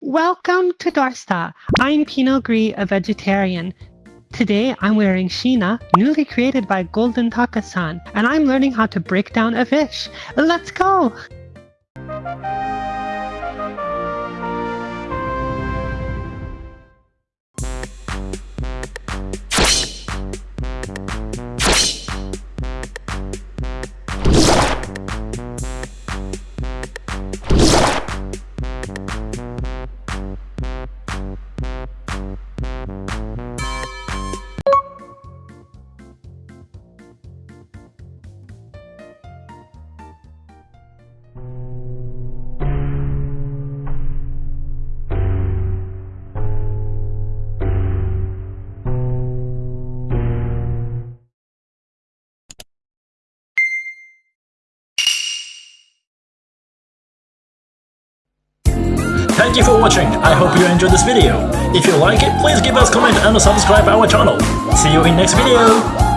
Welcome to Dorsta. I'm Pinot Gris, a vegetarian. Today I'm wearing Sheena, newly created by Golden Takasan, and I'm learning how to break down a fish. Let's go! Thank you for watching, I hope you enjoyed this video. If you like it, please give us a comment and subscribe our channel. See you in next video!